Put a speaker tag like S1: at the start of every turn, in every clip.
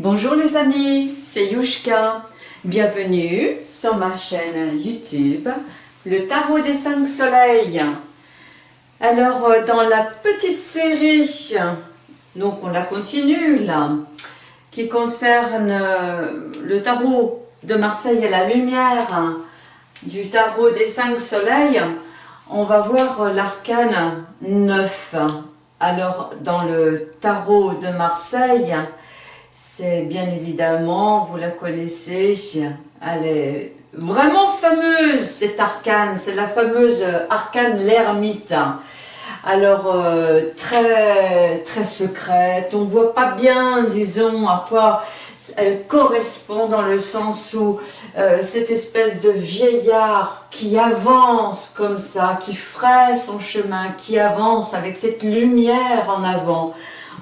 S1: Bonjour les amis, c'est Yushka. Bienvenue sur ma chaîne YouTube, le tarot des cinq soleils. Alors, euh, dans la petite série, donc on la continue là, qui concerne euh, le tarot de Marseille et la lumière du tarot des cinq soleils, on va voir l'arcane 9. Alors, dans le tarot de Marseille, c'est bien évidemment, vous la connaissez, elle est vraiment fameuse, cette arcane, c'est la fameuse arcane l'ermite. Alors, euh, très, très secrète, on voit pas bien, disons, à quoi elle correspond dans le sens où euh, cette espèce de vieillard qui avance comme ça, qui ferait son chemin, qui avance avec cette lumière en avant,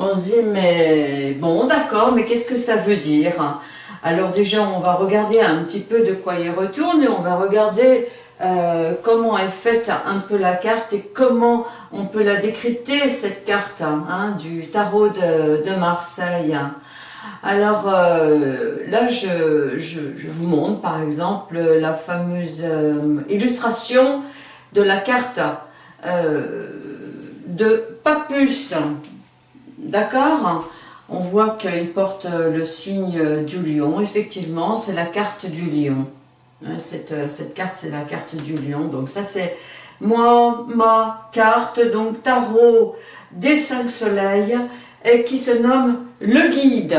S1: on se dit, mais bon, d'accord, mais qu'est-ce que ça veut dire? Alors déjà, on va regarder un petit peu de quoi il retourne et on va regarder euh, comment est faite un peu la carte et comment on peut la décrypter, cette carte hein, du tarot de, Marseille. Alors euh, là, je, vous montre par exemple la fameuse euh, illustration de la carte de Papus. D'accord On voit qu'il porte le signe du lion. Effectivement, c'est la carte du lion. Hein, cette, cette carte, c'est la carte du lion. Donc ça, c'est moi, ma carte, donc tarot des cinq soleils, et qui se nomme le guide.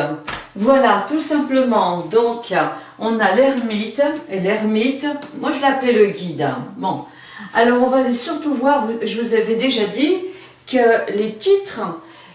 S1: Voilà, tout simplement. Donc, on a l'ermite, et l'ermite, moi je l'appelle le guide. Bon, alors on va surtout voir, je vous avais déjà dit que les titres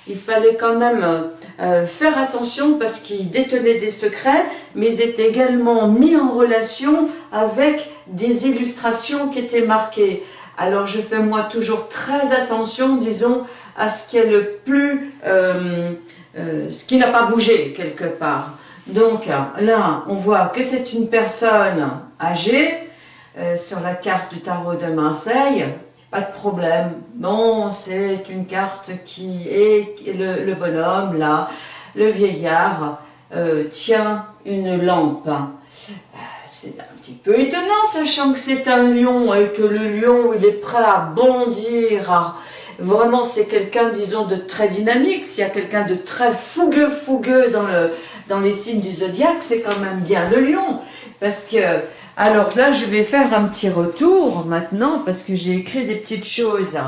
S1: il fallait quand même euh, faire attention parce qu'ils détenaient des secrets, mais ils étaient également mis en relation avec des illustrations qui étaient marquées. Alors je fais moi toujours très attention, disons, à ce qui est le plus, euh, euh, ce qui n'a pas bougé quelque part. Donc là, on voit que c'est une personne âgée, sur la carte du tarot de Marseille, pas de problème. Non, c'est une carte qui est le, bonhomme, là, le vieillard, euh, tient une lampe. Euh, c'est un petit peu étonnant, sachant que c'est un lion et que le lion, il est prêt à bondir. vraiment, c'est quelqu'un, disons, de très dynamique. S'il y a quelqu'un de très fougueux, fougueux dans, dans les signes du zodiaque, c'est quand même bien le lion. Parce que alors là, je vais faire un petit retour maintenant parce que j'ai écrit des petites choses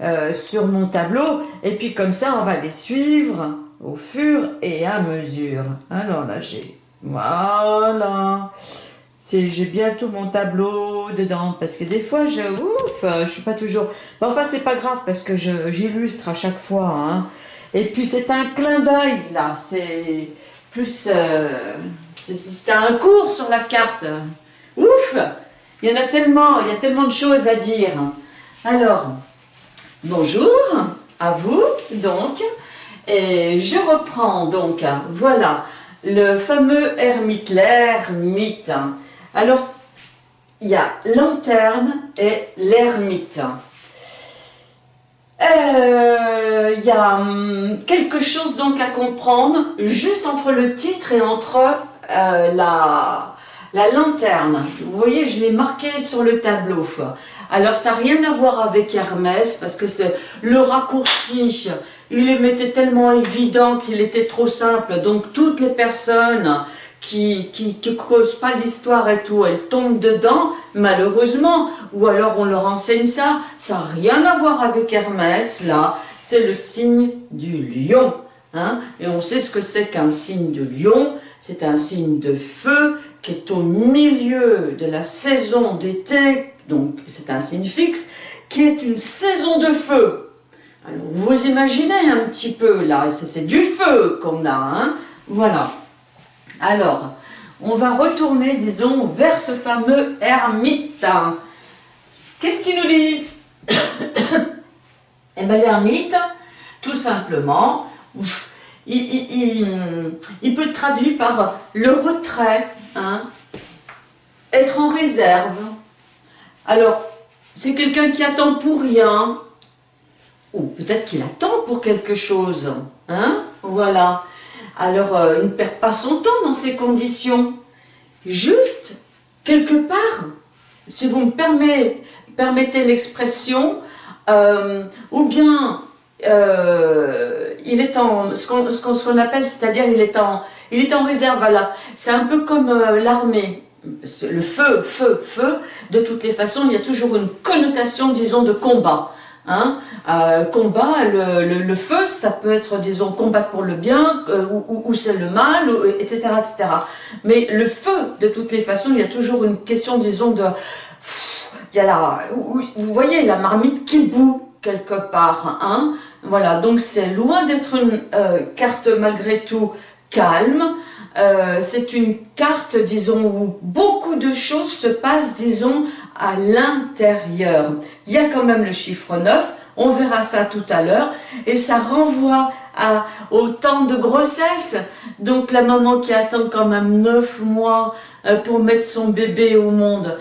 S1: euh, sur mon tableau et puis comme ça, on va les suivre au fur et à mesure. Alors là, j'ai... Voilà j'ai bientôt mon tableau dedans parce que des fois je ouf je suis pas toujours bon, enfin c'est pas grave parce que j'illustre à chaque fois hein. et puis c'est un clin d'œil là c'est plus euh, c'est un cours sur la carte Ouf Il y en a tellement, il y a tellement de choses à dire. Alors, bonjour à vous, donc. Et je reprends, donc, voilà, le fameux ermite, l'ermite. Alors, il y a lanterne et l'ermite. Euh, il y a hum, quelque chose donc à comprendre juste entre le titre et entre euh, la, la lanterne, vous voyez, je l'ai marqué sur le tableau. Alors, ça n'a rien à voir avec Hermès, parce que c'est le raccourci, il les mettait tellement évident qu'il était trop simple. Donc, toutes les personnes qui ne causent pas l'histoire et tout, elles tombent dedans, malheureusement. Ou alors, on leur enseigne ça. Ça n'a rien à voir avec Hermès, là. C'est le signe du lion. Hein et on sait ce que c'est qu'un signe de lion. C'est un signe de feu, qui est au milieu de la saison d'été, donc c'est un signe fixe, qui est une saison de feu. Alors vous imaginez un petit peu là, c'est du feu qu'on a, hein voilà. Alors, on va retourner, disons, vers ce fameux ermite. Qu'est-ce qu'il nous dit? Eh bien l'ermite, tout simplement, il, peut être traduit par le retrait, hein, être en réserve. Alors, c'est quelqu'un qui attend pour rien, ou peut-être qu'il attend pour quelque chose, hein, voilà. alors il ne perd pas son temps dans ces conditions. Juste, quelque part, si vous me permettez, permettez l'expression, ou bien il est en, ce qu'on appelle, c'est-à-dire il est en, il est en réserve, voilà. C'est un peu comme l'armée le feu, feu, feu, de toutes les façons, il y a toujours une connotation, disons, de combat. Hein. Euh, combat, le, feu, ça peut être, disons, combattre pour le bien, euh, ou, c'est le mal, etc., etc. Mais le feu, de toutes les façons, il y a toujours une question, disons, de... Il y a la, vous voyez, la marmite qui bout, quelque part. Hein. Voilà, donc c'est loin d'être une euh, carte, malgré tout, calme, euh, c'est une carte, disons, où beaucoup de choses se passent, disons, à l'intérieur. Il y a quand même le chiffre 9, on verra ça tout à l'heure, et ça renvoie à, au temps de grossesse. Donc la maman qui attend quand même 9 mois euh, pour mettre son bébé au monde,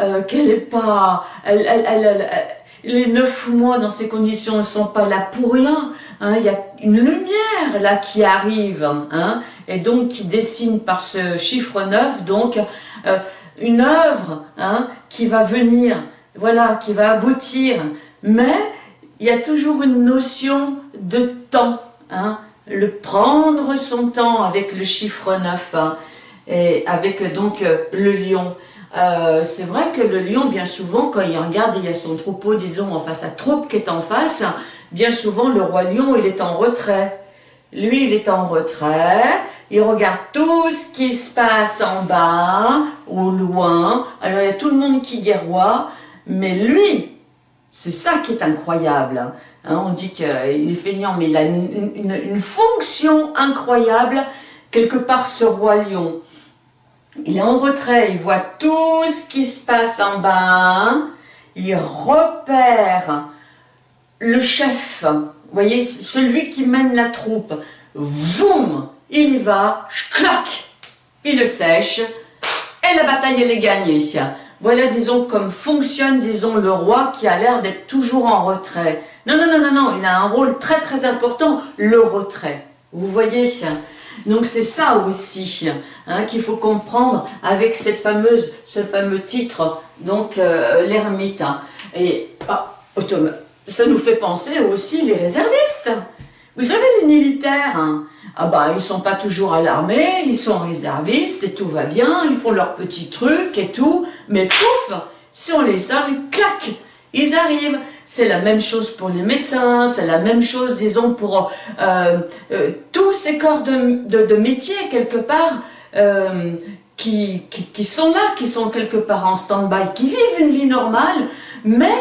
S1: euh, qu'elle n'est pas... les neuf mois dans ces conditions ne sont pas là pour rien. Hein. il y a une lumière là qui arrive hein, et donc qui dessine par ce chiffre 9 donc euh, une œuvre hein, qui va venir, voilà, qui va aboutir. Mais il y a toujours une notion de temps, le prendre son temps avec le chiffre 9 et avec donc euh, le lion. Euh, c'est vrai que le lion, bien souvent, quand il regarde, il y a son troupeau, disons, enfin sa troupe qui est en face, bien souvent, le roi lion, il est en retrait. Lui, il est en retrait, il regarde tout ce qui se passe en bas, au loin, alors il y a tout le monde qui guerroie, mais lui, c'est ça qui est incroyable. Hein, on dit qu'il est feignant, mais il a une fonction incroyable, quelque part, ce roi lion. Il est en retrait, il voit tout ce qui se passe en bas, il repère le chef, vous voyez, celui qui mène la troupe, voum, il y va, clac, il le sèche, et la bataille elle est gagnée. Voilà, disons, comme fonctionne, disons, le roi qui a l'air d'être toujours en retrait. Non, non, non, non, non, il a un rôle très très important, le retrait. Vous voyez donc c'est ça aussi hein, qu'il faut comprendre avec cette fameuse, ce fameux titre, donc euh, l'ermite. Et ah, ça nous fait penser aussi les réservistes. Vous savez les militaires, hein, ah bah ils sont pas toujours à l'armée, ils sont réservistes et tout va bien, ils font leurs petits trucs et tout, mais pouf, si on les a, clac, ils arrivent. C'est la même chose pour les médecins, c'est la même chose, disons, pour euh, euh, tous ces corps de, de, métier, quelque part, euh, qui, qui, sont là, qui sont quelque part en stand-by, qui vivent une vie normale, mais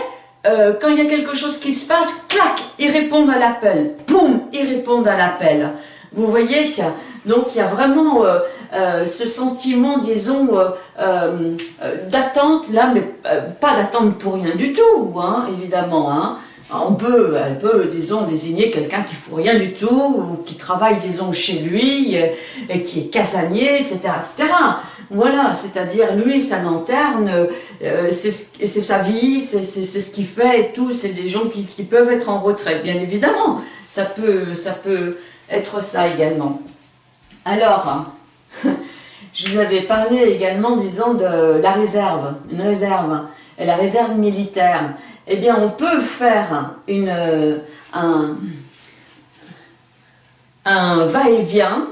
S1: quand il y a quelque chose qui se passe, clac, ils répondent à l'appel, boum, ils répondent à l'appel. Vous voyez, donc il y a vraiment euh, euh, ce sentiment, disons, euh, d'attente, là, mais pas d'attente pour rien du tout, hein, évidemment. Hein. On peut, elle peut, disons, désigner quelqu'un qui ne fout rien du tout, ou qui travaille, disons, chez lui, et, qui est casanier, etc., etc. Voilà, c'est-à-dire, lui, sa lanterne, c'est sa vie, c'est ce qu'il fait et tout, c'est des gens qui, qui, peuvent être en retrait, bien évidemment. Ça peut, ça peut être ça également. Alors, je vous avais parlé également, disons, de la réserve, une réserve, et la réserve militaire. Eh bien, on peut faire un, un va-et-vient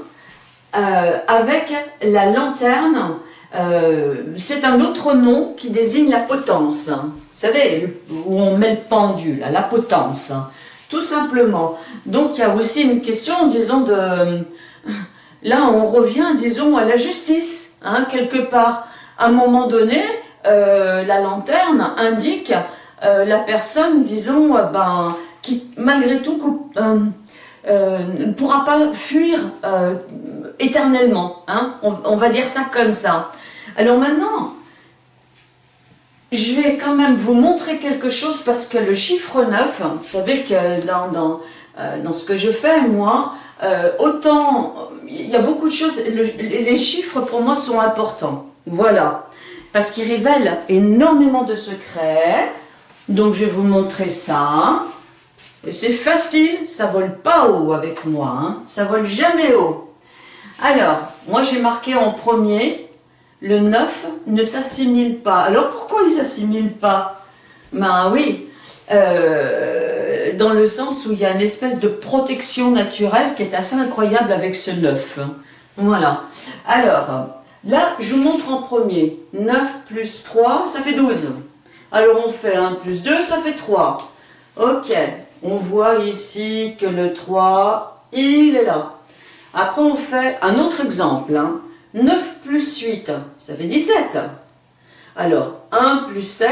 S1: euh, avec la lanterne. Euh, c'est un autre nom qui désigne la potence. Vous savez, où on met le pendule, la potence, tout simplement. Donc, il y a aussi une question, disons, de Là, on revient, disons, à la justice, hein, quelque part. À un moment donné, euh, la lanterne indique euh, la personne, disons, euh, ben, qui malgré tout ne pourra pas fuir éternellement. Hein. on, va dire ça comme ça. Alors maintenant, je vais quand même vous montrer quelque chose parce que le chiffre 9, vous savez que dans, ce que je fais, moi, autant il y a beaucoup de choses, les chiffres pour moi sont importants, voilà, parce qu'ils révèlent énormément de secrets, donc je vais vous montrer ça, Et c'est facile, ça vole pas haut avec moi, hein. ça vole jamais haut. Alors, moi j'ai marqué en premier, le 9 ne s'assimile pas. Alors pourquoi il ne s'assimile pas? Ben oui, euh, dans le sens où il y a une espèce de protection naturelle qui est assez incroyable avec ce 9. Voilà. Alors, là, je vous montre en premier. 9 plus 3, ça fait 12. Alors on fait 1 plus 2, ça fait 3. Ok, on voit ici que le 3, il est là. Après on fait un autre exemple. 9 hein. plus 8, ça fait 17. Alors, 1 plus 7,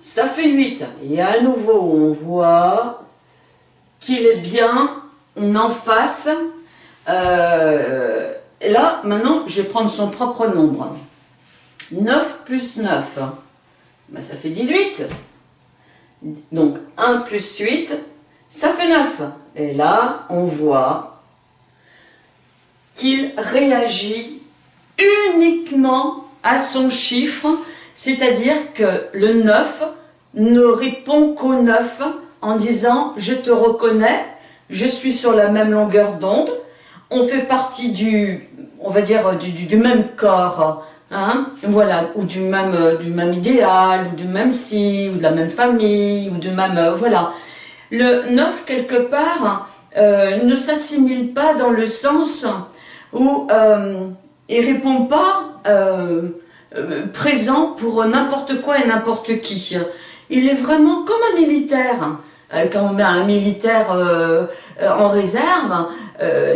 S1: ça fait 8. Et à nouveau, on voit qu'il est bien en face. Euh, là, maintenant, je vais prendre son propre nombre. 9 plus 9, ben, ça fait 18. Donc, 1 plus 8, ça fait 9. Et là, on voit qu'il réagit uniquement à son chiffre c'est-à-dire que le 9 ne répond qu'au 9 en disant « je te reconnais, je suis sur la même longueur d'onde, on fait partie du, on va dire, du, même corps, hein, voilà, ou du même, du même idéal, ou du même si, ou de la même famille, ou du même, voilà. Le 9, quelque part, euh, ne s'assimile pas dans le sens où euh, il répond pas euh, euh, présent pour n'importe quoi et n'importe qui. Il est vraiment comme un militaire. Euh, quand on met un militaire euh, en réserve,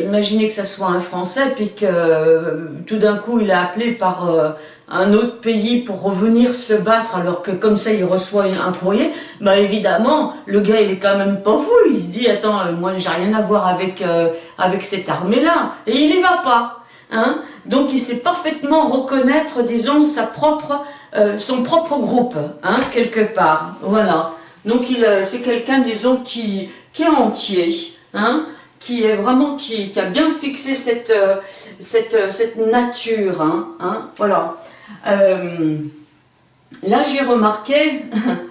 S1: imaginez que ça soit un Français, puis que tout d'un coup il est appelé par un autre pays pour revenir se battre, alors que comme ça il reçoit un courrier, bah évidemment, le gars il est quand même pas fou, il se dit, attends, moi j'ai rien à voir avec, avec cette armée-là, et il y va pas. Hein donc il sait parfaitement reconnaître, disons, sa propre, euh, son propre groupe, hein, quelque part. Voilà. Donc euh, c'est quelqu'un, disons, qui, qui est entier, hein, qui est vraiment, qui, a bien fixé cette, euh, cette nature. Hein, hein voilà. là j'ai remarqué,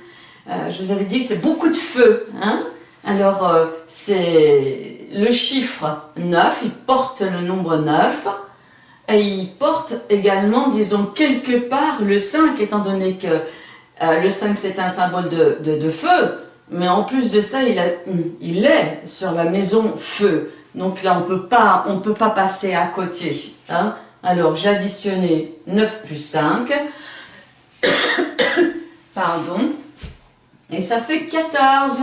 S1: je vous avais dit que c'est beaucoup de feu. Alors c'est le chiffre 9, il porte le nombre 9. Et il porte également, disons, quelque part le 5, étant donné que euh, le 5 c'est un symbole de, feu, mais en plus de ça, il, est sur la maison feu. Donc là, on on peut pas passer à côté. Hein. Alors, j'ai additionné 9 plus 5. Pardon. Et ça fait 14.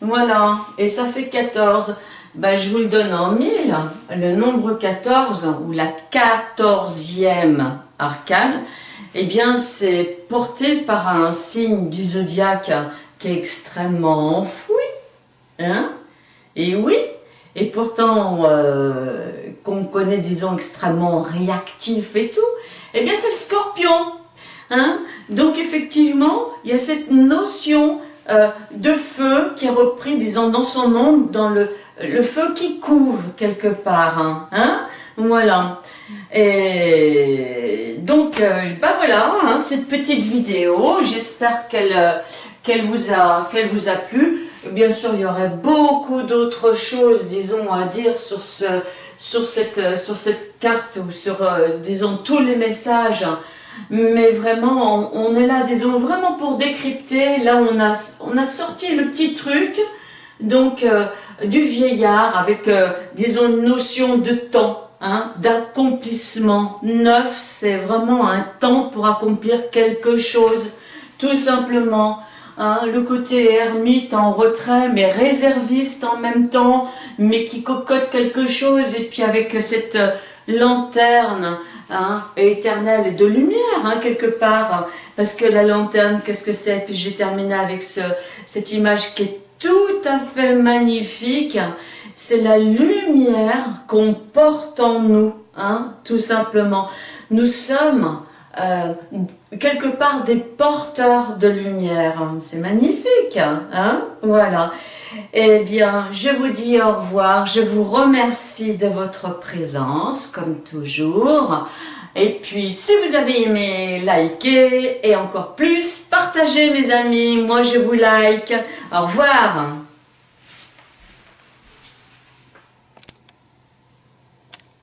S1: Voilà. Et ça fait 14 ben, je vous le donne en mille, le nombre 14 ou la quatorzième arcane, eh bien c'est porté par un signe du zodiaque qui est extrêmement enfoui, hein. Et oui, et pourtant euh, qu'on connaît disons extrêmement réactif et tout, eh bien c'est le scorpion, hein. Donc effectivement, il y a cette notion euh, de feu qui est repris, disons, dans son nom, dans le le feu qui couve quelque part, hein, hein? Voilà. Et donc, euh, bah voilà, hein, cette petite vidéo, j'espère qu'elle euh, qu'elle vous, a, plu. Bien sûr, il y aurait beaucoup d'autres choses, disons, à dire sur, euh, cette carte ou sur, disons, tous les messages. Mais vraiment, on, est là, disons, vraiment pour décrypter. Là, on a, on a sorti le petit truc. Donc, du vieillard avec, disons, une notion de temps, hein, d'accomplissement. Neuf, c'est vraiment un temps pour accomplir quelque chose, tout simplement. Hein, le côté ermite en retrait, mais réserviste en même temps, mais qui cocotte quelque chose, et puis avec cette euh, lanterne hein, éternelle et de lumière, quelque part, parce que la lanterne, qu'est-ce que c'est? Puis je vais terminer avec ce, cette image qui est tout à fait magnifique. C'est la lumière qu'on porte en nous, hein, tout simplement. Nous sommes euh, quelque part des porteurs de lumière. C'est magnifique, hein, voilà. Eh bien, je vous dis au revoir. Je vous remercie de votre présence, comme toujours. Et puis, si vous avez aimé, likez et encore plus, partagez mes amis. Moi, je vous like. Au revoir.